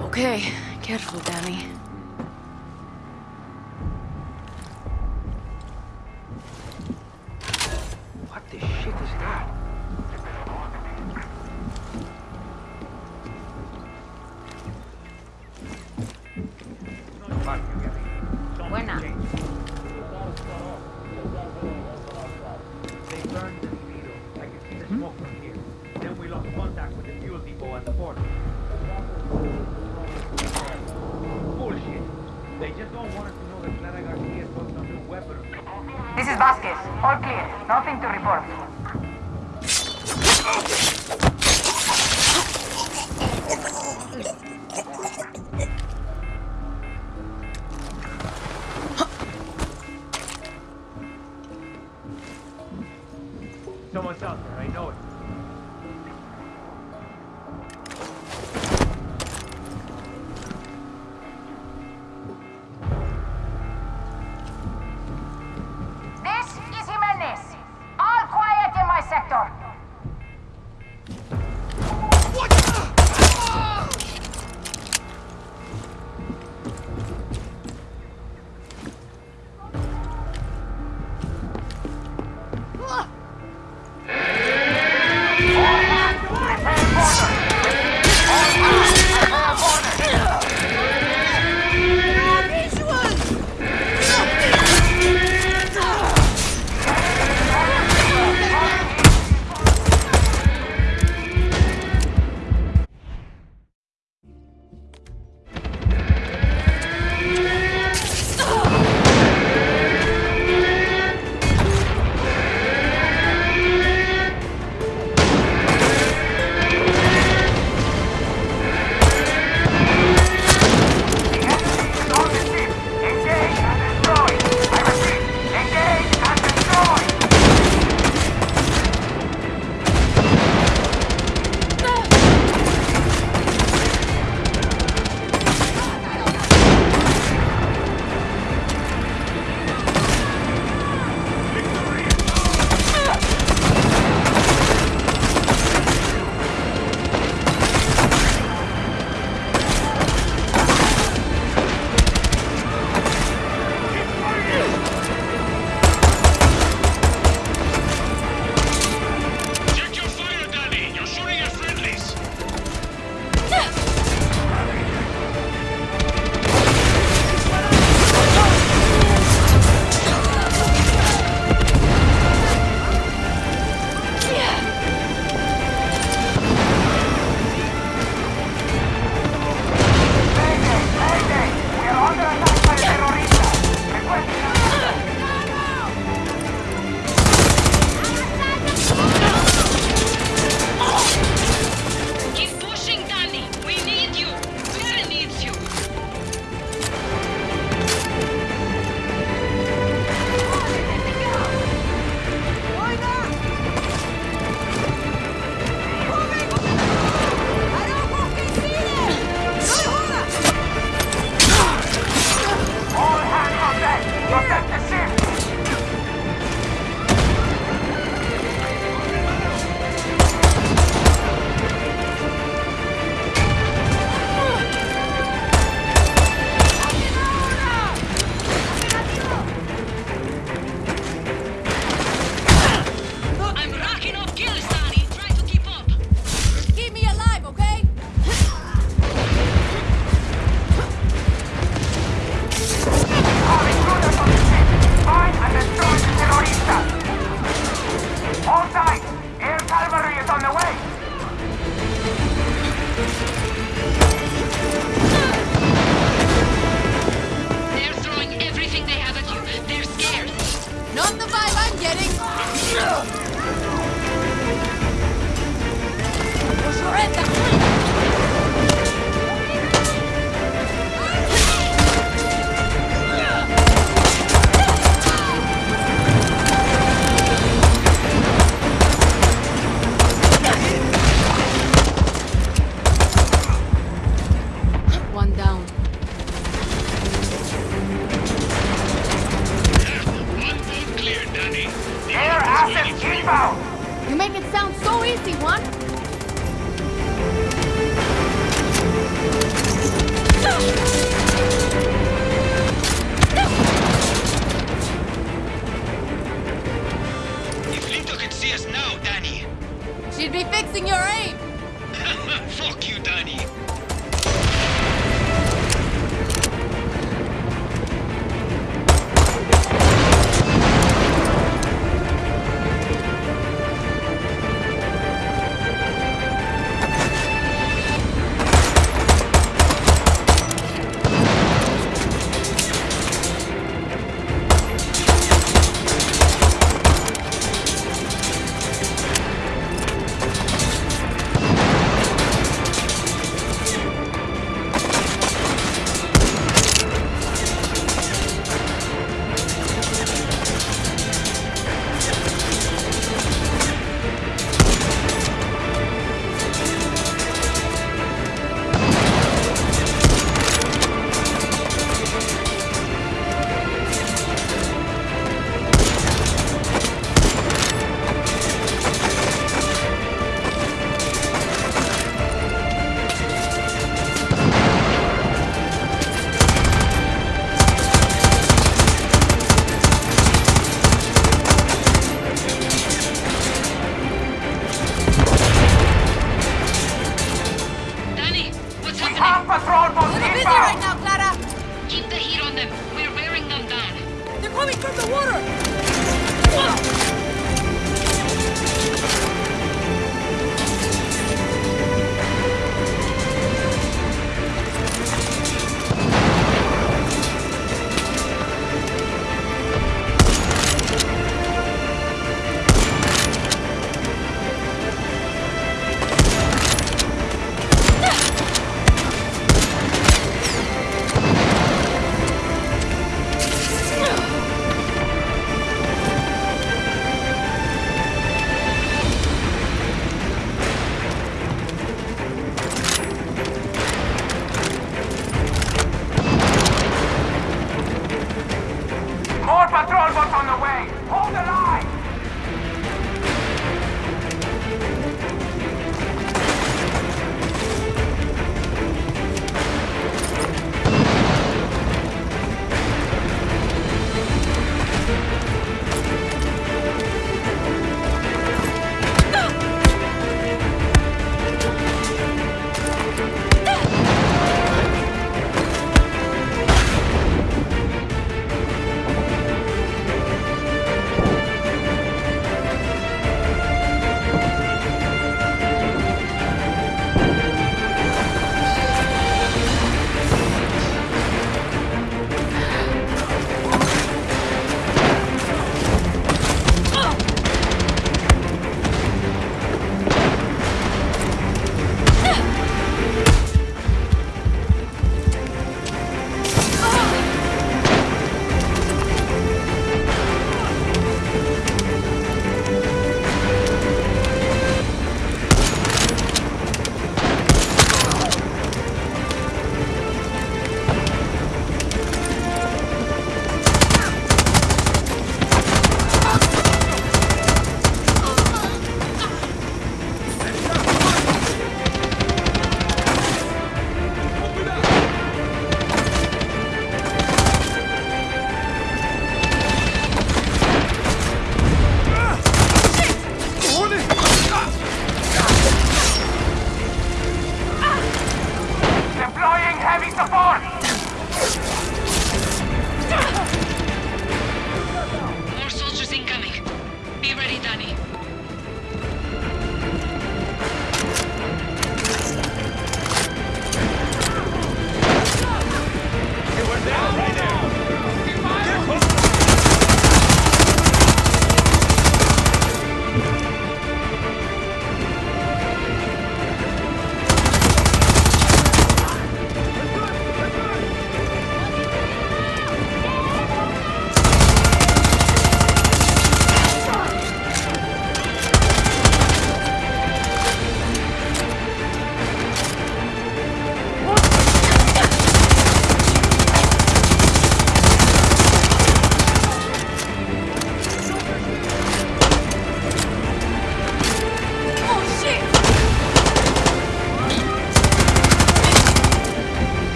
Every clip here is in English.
Okay, careful, Danny. They just don't want us to know that Clara Garcia bought some new weapon. This is Vasquez. All clear. Nothing to report.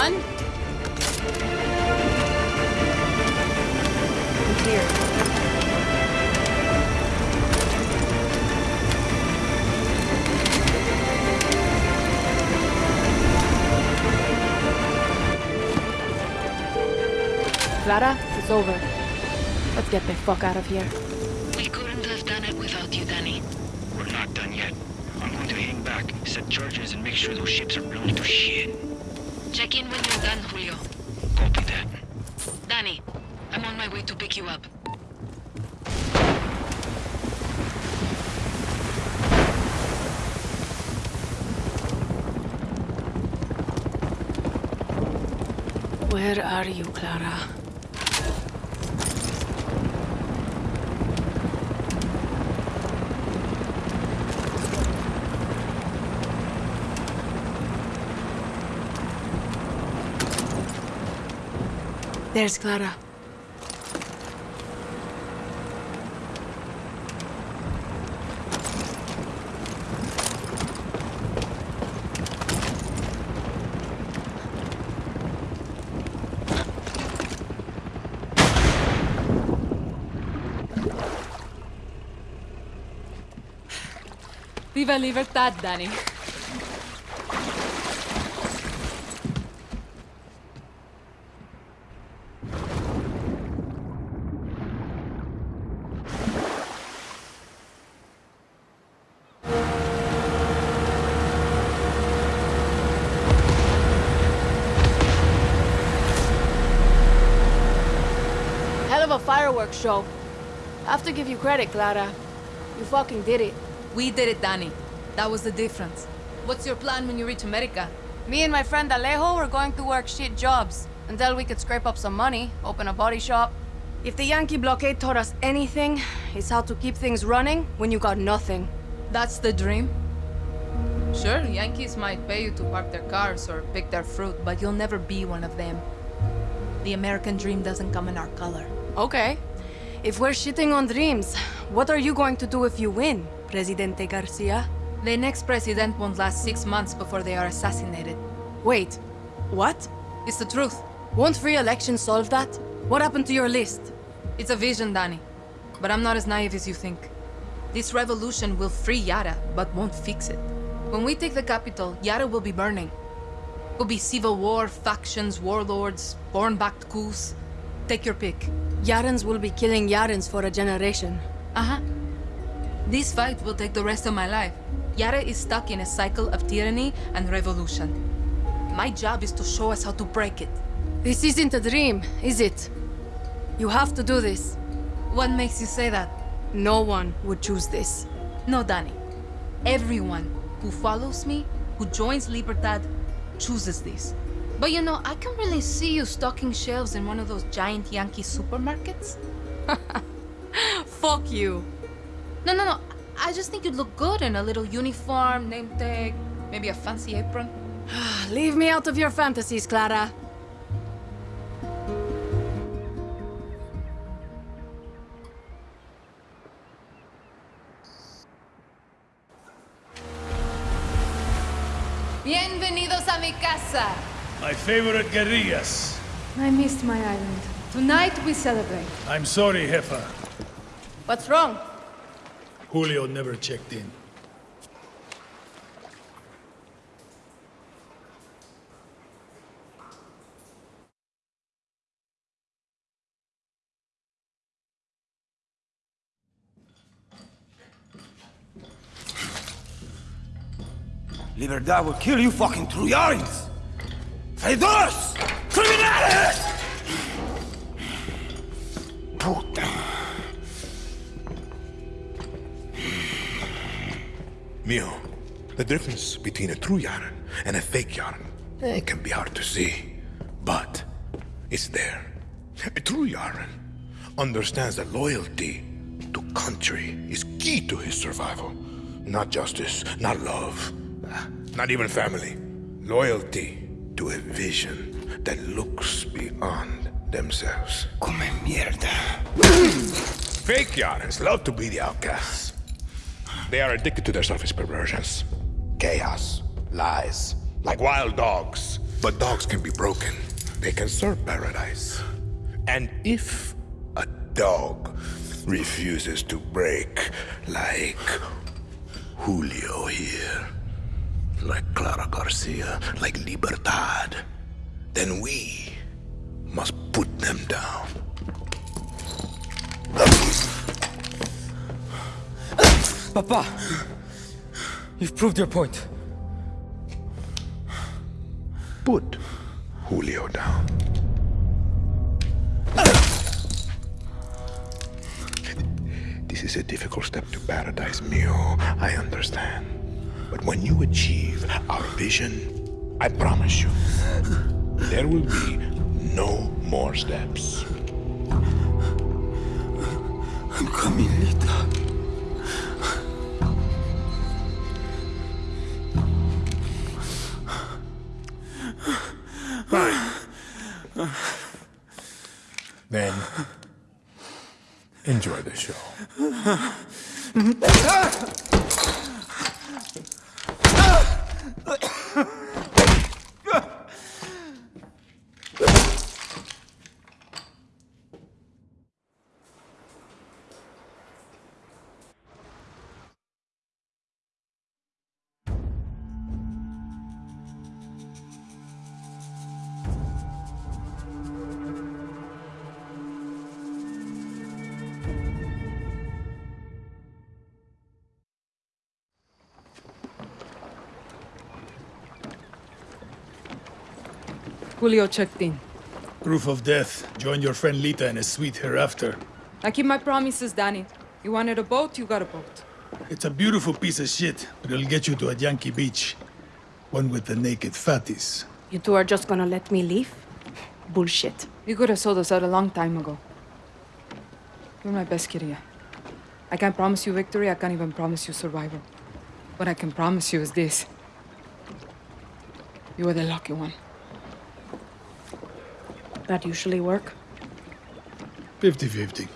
We here. Clara, it's over. Let's get the fuck out of here. We couldn't have done it without you, Danny. We're not done yet. I'm going to hang back, set charges, and make sure those ships are blown to shit. Check in when you're done, Julio. Copy that. Danny, I'm on my way to pick you up. Where are you, Clara? There's Clara. Viva Libertad, Danny. Fireworks show. I have to give you credit, Clara. You fucking did it. We did it, Danny. That was the difference. What's your plan when you reach America? Me and my friend Alejo were going to work shit jobs until we could scrape up some money, open a body shop. If the Yankee blockade taught us anything, it's how to keep things running when you got nothing. That's the dream? Sure, Yankees might pay you to park their cars or pick their fruit, but you'll never be one of them. The American dream doesn't come in our color. Okay. If we're shitting on dreams, what are you going to do if you win, Presidente Garcia? The next president won't last six months before they are assassinated. Wait, what? It's the truth. Won't free election solve that? What happened to your list? It's a vision, Danny. But I'm not as naive as you think. This revolution will free Yara, but won't fix it. When we take the capital, Yara will be burning. It will be civil war, factions, warlords, born-backed coups. Take your pick. Yarans will be killing Yarans for a generation. Uh-huh. This fight will take the rest of my life. Yara is stuck in a cycle of tyranny and revolution. My job is to show us how to break it. This isn't a dream, is it? You have to do this. What makes you say that? No one would choose this. No, Danny. Everyone who follows me, who joins Libertad, chooses this. But you know, I can really see you stocking shelves in one of those giant Yankee supermarkets. Fuck you. No, no, no. I just think you'd look good in a little uniform, name tag, maybe a fancy apron. Leave me out of your fantasies, Clara. My favorite guerrillas. I missed my island. Tonight we celebrate. I'm sorry, Jefa. What's wrong? Julio never checked in. Libertad will kill you fucking Trujans! Traidores! Criminales! Puta. Mio, the difference between a true Yaran and a fake Yaran it can be hard to see, but it's there. A true Yaran understands that loyalty to country is key to his survival. Not justice, not love, not even family. Loyalty to a vision that looks beyond themselves. Come mierda. Fake Yarans love to be the outcasts. They are addicted to their selfish perversions. Chaos, lies, like wild dogs. But dogs can be broken. They can serve paradise. And if a dog refuses to break, like Julio here, like Clara Garcia, like Libertad, then we must put them down. Papa! You've proved your point. Put Julio down. This is a difficult step to paradise, Mio. I understand. But when you achieve our vision, I promise you, there will be no more steps. I'm coming, Lita. Fine. Then, enjoy the show. Ah! Ugh. Julio checked in. Proof of death. Join your friend Lita in a sweet hereafter. I keep my promises, Danny. You wanted a boat, you got a boat. It's a beautiful piece of shit, but it'll get you to a Yankee beach. One with the naked fatties. You two are just gonna let me leave? Bullshit. You could have sold us out a long time ago. You're my best kid here. I can't promise you victory, I can't even promise you survival. What I can promise you is this. You are the lucky one. That usually work? 50-50.